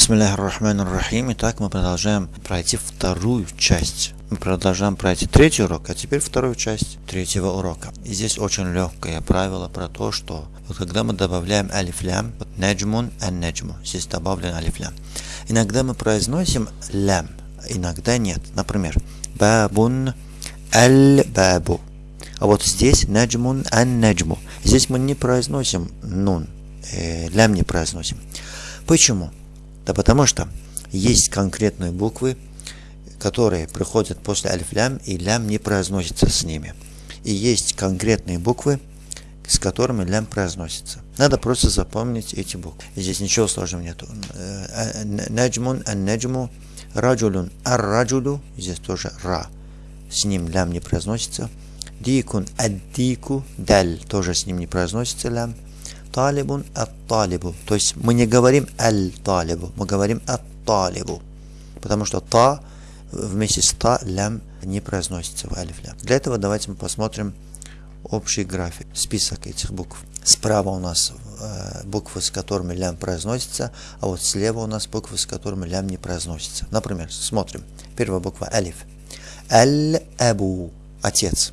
Бисмиллахи. Итак, мы продолжаем пройти вторую часть. Мы продолжаем пройти третий урок, а теперь вторую часть третьего урока. И здесь очень легкое правило про то, что вот когда мы добавляем алифлям, вот ан неджму, здесь добавлен алифлям. Иногда мы произносим лям, иногда нет. Например, бабун аль-бабу. А вот здесь наджмун ан наджму. Здесь мы не произносим нун, э, лям не произносим. Почему? Да потому что есть конкретные буквы, которые приходят после алиф-лям, и лям не произносится с ними. И есть конкретные буквы, с которыми лям произносится. Надо просто запомнить эти буквы. Здесь ничего сложного нету. Э, наджмун ан наджму, раджулун ар-раджулу, здесь тоже ра. С ним лям не произносится. Дикун ад-дику, даль, тоже с ним не произносится лям талибун ат-талибу. То есть мы не говорим аль-талибу, мы говорим ат-талибу. Потому что та вместе с та лям не произносится в алиф лям. Для этого давайте мы посмотрим общий график, список этих букв. Справа у нас э, буквы, с которыми лям произносится, а вот слева у нас буквы, с которыми лям не произносится. Например, смотрим. Первая буква алиф. Аль-абу. Отец.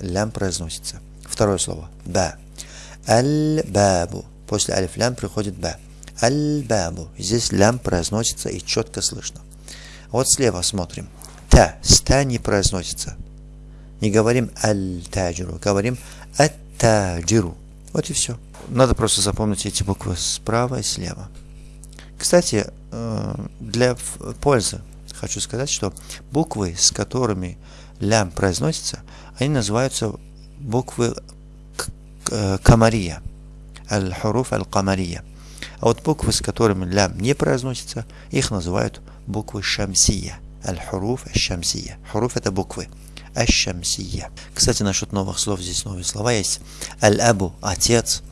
Лям произносится. Второе слово. Ба. Аль-бабу. После алиф-лям приходит ба. Аль-бабу. Здесь лям произносится и четко слышно. Вот слева смотрим. Та. Ста не произносится. Не говорим аль-таджиру, говорим ат-таджиру. Вот и все. Надо просто запомнить эти буквы справа и слева. Кстати, э, для пользы хочу сказать, что буквы, с которыми лям произносится, они называются буквы камария. Аль-хуруф аль-камария. А вот буквы, с которыми лям не произносится, их называют буквы шамсия. Аль-хуруф аль-шамсия. Хуруф это буквы. Аль-шамсия. Кстати, насчет новых слов, здесь новые слова есть. Аль-абу – отец.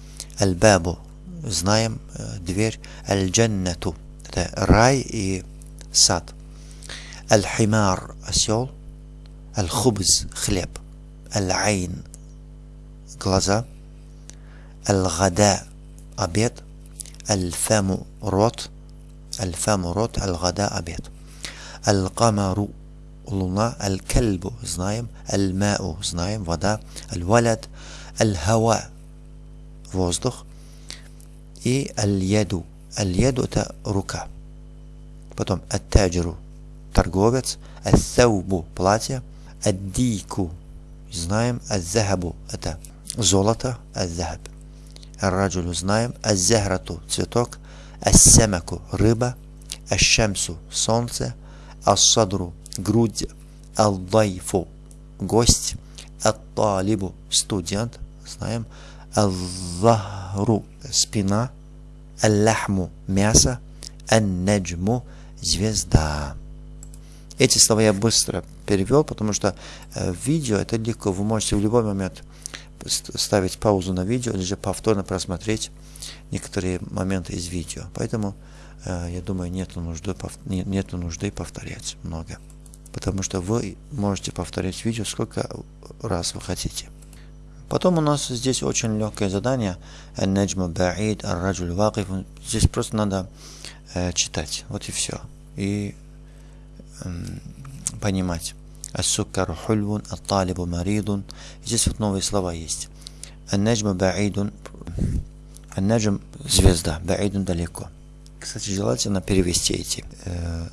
Аль-бабу – знаем, дверь. Аль-джаннату – это рай и сад. Аль-химар – осел. Аль-хубз – хлеб. Аль-айн – глаза – الغداء обед الفم рот الفم рот الغداء обед القمر луна الكلب знаем الماء знаем вода الولد الهواء воздух и اليد اليد это рука потом التاجر торговец الثوب платье الديك знаем الذهب это золото الذهب Ар-раджулю знаем. Аз-зяхрату цветок. Ас-семаку рыба. Аш-шамсу солнце. Ас-садру грудь. Ал-дайфу гость. Ат-талибу студент. Знаем. Ал-захру спина. Аллахму мясо. Ан-наджму звезда. Эти слова я быстро перевел, потому что э, видео это легко, вы можете в любой момент ставить паузу на видео или же повторно просмотреть некоторые моменты из видео. Поэтому э, я думаю, нет нужды, нет нужды повторять много. Потому что вы можете повторять видео сколько раз вы хотите. Потом у нас здесь очень легкое задание. Здесь просто надо э, читать. Вот и все. И понимать. Ас-суккару хульвун, ат-талибу маридун. Здесь вот новые слова есть. Ан-наджму баидун. Ан-наджм – звезда, баидун – далеко. Кстати, желательно перевести эти, э,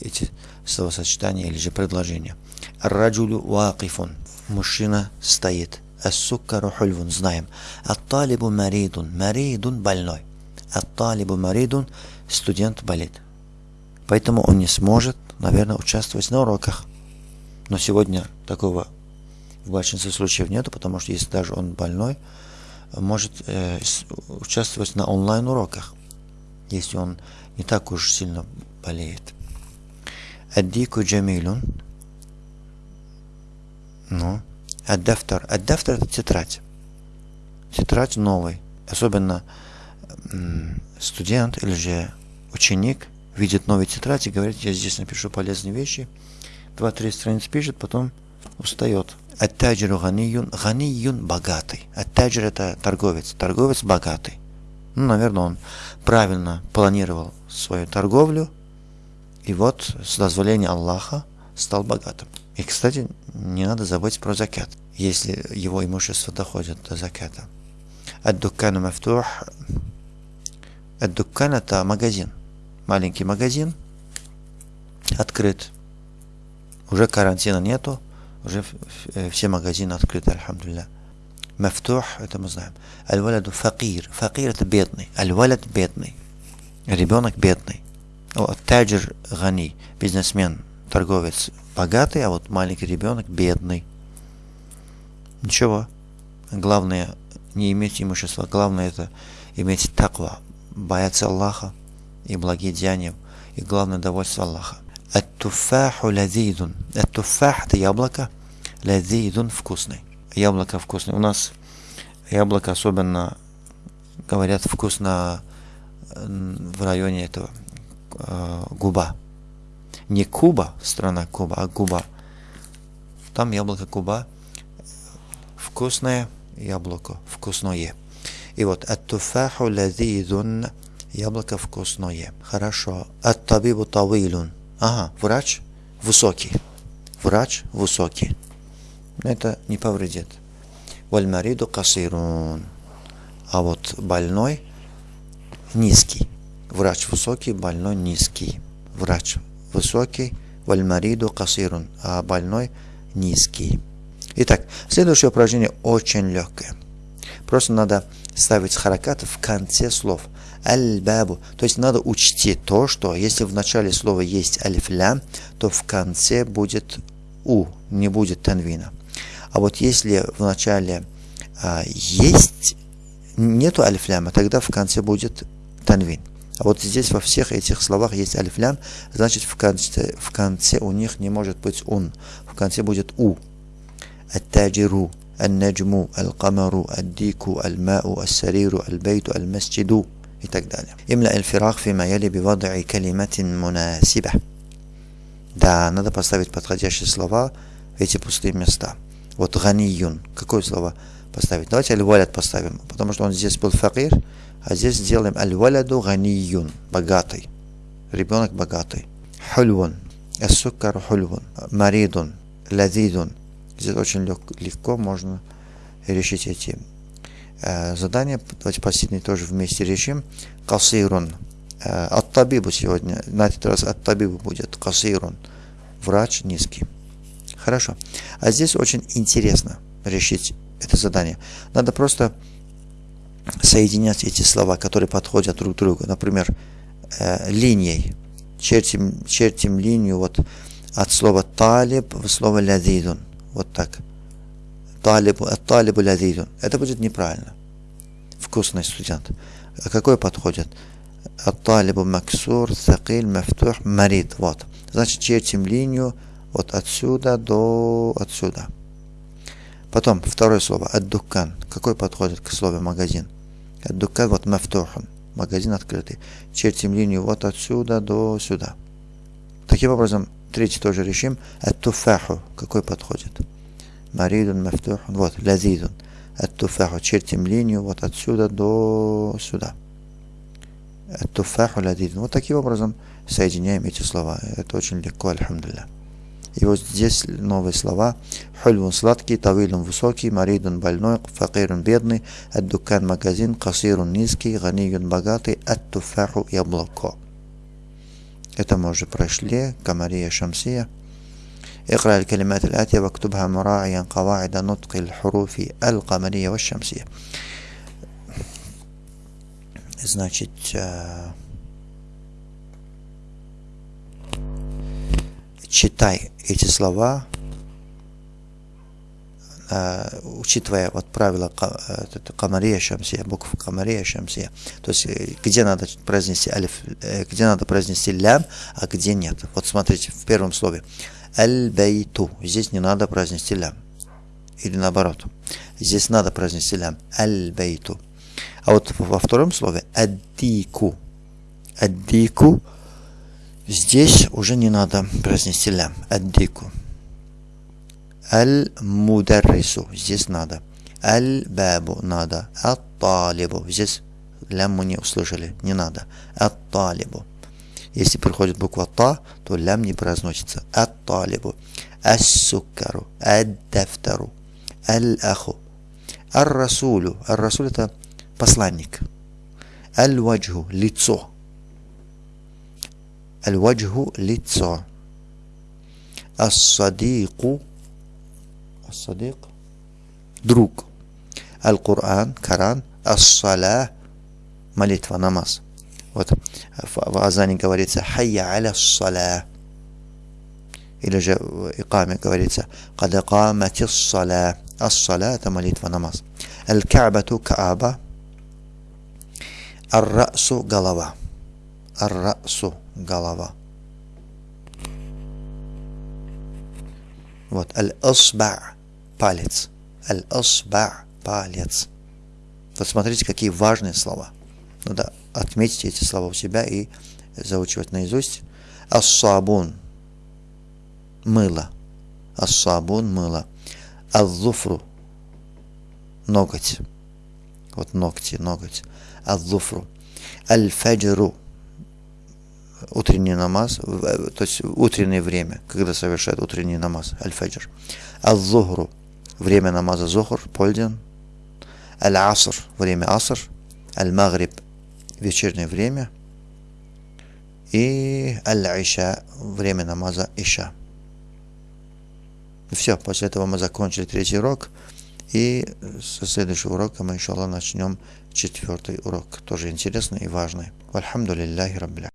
эти словосочетания или же предложения. Ар-раджулю вакифун. Мужчина стоит. Ас-суккару хульвун. Знаем. Ат-талибу маридун. Маридун – больной. Ат-талибу маридун – студент болит. Поэтому он не сможет, наверное, участвовать на уроках. Но сегодня такого в большинстве случаев нету, потому что если даже он больной, может э, участвовать на онлайн-уроках, если он не так уж сильно болеет. Аддику джамилун. Ну. Аддафтар. Аддафтар это тетрадь. Тетрадь новый. Особенно студент или же ученик видит новый тетрадь и говорит, я здесь напишу полезные вещи – два-три страницы пишет, потом устает. Аттаджиру ганиюн, ганиюн богатый. Аттаджир это торговец, торговец богатый. Ну, наверное, он правильно планировал свою торговлю, и вот с дозволения Аллаха стал богатым. И, кстати, не надо забыть про закат, если его имущество доходит до заката. Ад-дуккану мафтух. Ад-дуккан это магазин. Маленький магазин открыт. Уже карантина нету, уже все магазины открыты, альхамдулillah. Мафтух, это мы знаем. Аль-валяду факир. Факир это бедный. Аль-валят бедный. Ребенок бедный. Таджир гани. Бизнесмен, торговец богатый, а вот маленький ребенок бедный. Ничего. Главное не иметь имущества. Главное это иметь таква. Бояться Аллаха и благие деяния. И главное довольство Аллаха. Ат-туфаху лазидун. Ат-туфах это яблоко. Лазидун вкусный яблоко вкусное. У нас яблоко особенно, говорят, вкусно в районе этого э, Губа. Не Куба, страна Куба, а Губа. Там яблоко Куба вкусное яблоко, вкусное. И вот ат-туфаху лазидун яблоко вкусное. Хорошо. Ат-табибу тавилун. Ага, врач высокий. Врач высокий это не повредит. Вальмариду касирун. А вот больной низкий. Врач высокий, больной низкий. Врач высокий, вальмариду касирун. А больной низкий. Итак, следующее упражнение очень легкое. Просто надо ставить харакат в конце слов. Аль-бабу. То есть надо учтить то, что если в начале слова есть алиф-лям, то в конце будет у, не будет танвина. А вот если в начале а, есть, нету алифляма, тогда в конце будет танвин. А вот здесь во всех этих словах есть алифлям, значит в конце, в конце у них не может быть ун. В конце будет у. Ат-таджиру, ан-наджму, аль-камару, ад-дику, аль-мау, ас-сариру, аль-бейту, аль-масджиду и так далее. Имля аль-фирах фима яли бивада'i калиматин мунасиба. Да, надо поставить подходящие слова в эти пустые места. Вот ганиюн. Какое слово поставить? Давайте аль-валят поставим, потому что он здесь был факир, а здесь сделаем аль-валяду ганиюн. Богатый. Ребенок богатый. Хульвун. Эссуккар хульвун. Маридун. Лазидун. Здесь очень легко можно решить эти э, задания. Давайте последний тоже вместе решим. Касирун. Э, от табибу сегодня. На этот раз от табибу будет. Касирун. Врач низкий. Хорошо. А здесь очень интересно решить это задание. Надо просто соединять эти слова, которые подходят друг к другу. Например, э, линией. Чертим, чертим линию вот от слова талиб в слово лядидун. Вот так. Талибу, от талибу лядидун. Это будет неправильно. Вкусный студент. А какой подходит? От талибу максур, сакиль, мафтух, марид. Вот. Значит, чертим линию вот отсюда до отсюда. Потом второе слово аддукан. Какой подходит к слову магазин? Аддукан вот мафтухан. Магазин открытый. Чертим линию вот отсюда до сюда. Таким образом, третий тоже решим. Аттуфаху. Какой подходит? Маридун мафтухан. Вот, лазидун. Аттуфаху. Чертим линию вот отсюда до сюда. Аттуфаху лазидун. Вот таким образом соединяем эти слова. Это очень легко, альхамдулillah. И вот здесь новые слова. Хульвун сладкий, тавилун высокий, маридун больной, факирун бедный, аддукан магазин, касирун низкий, ганиюн богатый, аттуфаху яблоко. Это мы уже прошли. Камария Шамсия. اقرأ الكلمات الآتية واكتبها مراعيا قواعد نطق الحروف القمرية والشمسية. Значит, читай эти слова, э, учитывая вот правила э, Камария Шамсия, букв Камария Шамсия, то есть э, где надо произнести алиф, где надо произнести лям, а где нет. Вот смотрите, в первом слове аль-бейту, здесь не надо произнести лям. Или наоборот, здесь надо произнести лям, аль-бейту. А вот во втором слове аддику, аддику, Здесь уже не надо произнести лям. Аддику. Аль-мударрису. Здесь надо. Аль-бабу надо. Ат-талибу. Здесь лям мы не услышали. Не надо. Ат-талибу. Если приходит буква Та, то лям не произносится. Ат-талибу, ас-суккару, ад-дафтару, аль-аху, ар-расулю. Ар-расуль это посланник. Аль-ваджху, лицо. Аль-ваджху, лицо. Ас-садику, ас-садик, друг. Аль-Кур'ан, Коран, ас-саля, молитва, намаз. Вот в Азане говорится «Хайя аля саля». Или же в Икаме говорится «Кад камати саля». Ас-саля – это молитва, намаз. Аль-Ка'бату – Кааба. Ар-Расу – голова. Ар-Расу – голова. Вот. Аль-Асба – палец. Аль-Асба – палец. Вот смотрите, какие важные слова. Надо отметить эти слова у себя и заучивать наизусть. الصابون – мыло. الصابون – мыло. الظفر – ноготь. Вот ногти, ноготь. الظفر. الفجر – утренний намаз, то есть утреннее время, когда совершает утренний намаз, الفجر. الظهر – время намаза зухр, полдень. العصر – время аср. Аль-магриб – вечернее время, и аль-иша, время намаза иша. Все, после этого мы закончили третий урок, и со следующего урока мы, иншаллах, начнем четвертый урок, тоже интересный и важный. Альхамдулиллахи раббиля.